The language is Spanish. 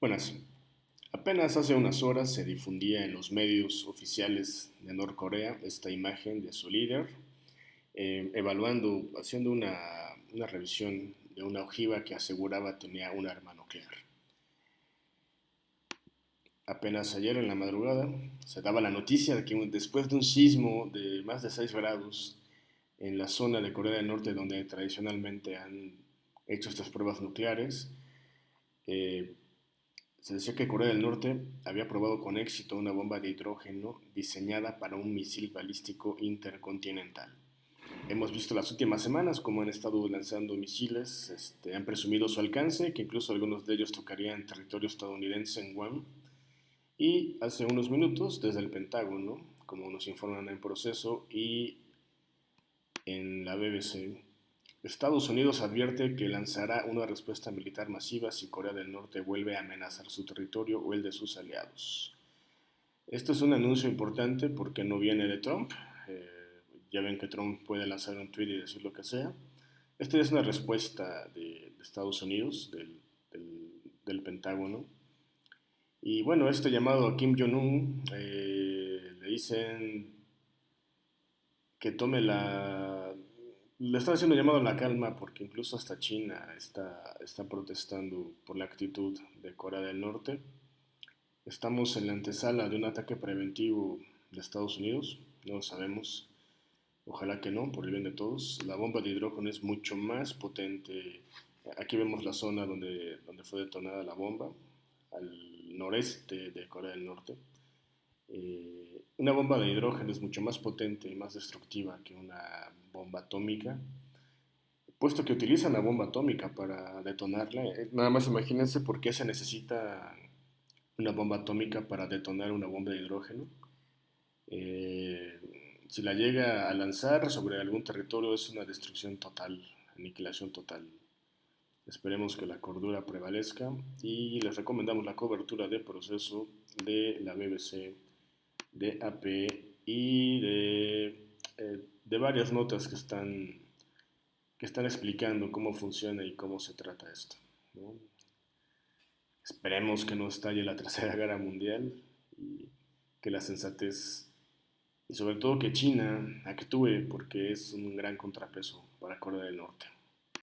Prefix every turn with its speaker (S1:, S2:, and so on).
S1: Buenas. Apenas hace unas horas se difundía en los medios oficiales de Norcorea esta imagen de su líder, eh, evaluando, haciendo una, una revisión de una ojiva que aseguraba tenía un arma nuclear. Apenas ayer en la madrugada se daba la noticia de que después de un sismo de más de 6 grados en la zona de Corea del Norte donde tradicionalmente han hecho estas pruebas nucleares, eh, se decía que Corea del Norte había probado con éxito una bomba de hidrógeno diseñada para un misil balístico intercontinental. Hemos visto las últimas semanas cómo han estado lanzando misiles, este, han presumido su alcance, que incluso algunos de ellos tocarían territorio estadounidense en Guam. Y hace unos minutos, desde el Pentágono, como nos informan en proceso, y en la BBC, Estados Unidos advierte que lanzará una respuesta militar masiva si Corea del Norte vuelve a amenazar su territorio o el de sus aliados. Esto es un anuncio importante porque no viene de Trump. Eh, ya ven que Trump puede lanzar un tweet y decir lo que sea. Esta es una respuesta de, Estados Unidos, del, Pentágono. Y bueno, este llamado a Kim Jong-un eh, le dicen que tome la le están haciendo llamado a la calma porque incluso hasta China está, está protestando por la actitud de Corea del Norte. Estamos en la antesala de un ataque preventivo de Estados Unidos, no lo sabemos. Ojalá que no, por el bien de todos. La bomba de hidrógeno es mucho más potente. Aquí vemos la zona donde, donde fue detonada la bomba, al noreste de Corea del Norte. Eh, una bomba de hidrógeno es mucho más potente y más destructiva que una bomba atómica, puesto que utilizan la bomba atómica para detonarla. Eh, nada más imagínense por qué se necesita una bomba atómica para detonar una bomba de hidrógeno. Eh, si la llega a lanzar sobre algún territorio es una destrucción total, aniquilación total. Esperemos que la cordura prevalezca y les recomendamos la cobertura de proceso de la BBC de AP y de, eh, de varias notas que están, que están explicando cómo funciona y cómo se trata esto. Esperemos que no estalle la Tercera Guerra Mundial y que la sensatez y sobre todo que China actúe porque es un gran contrapeso para Corea del Norte.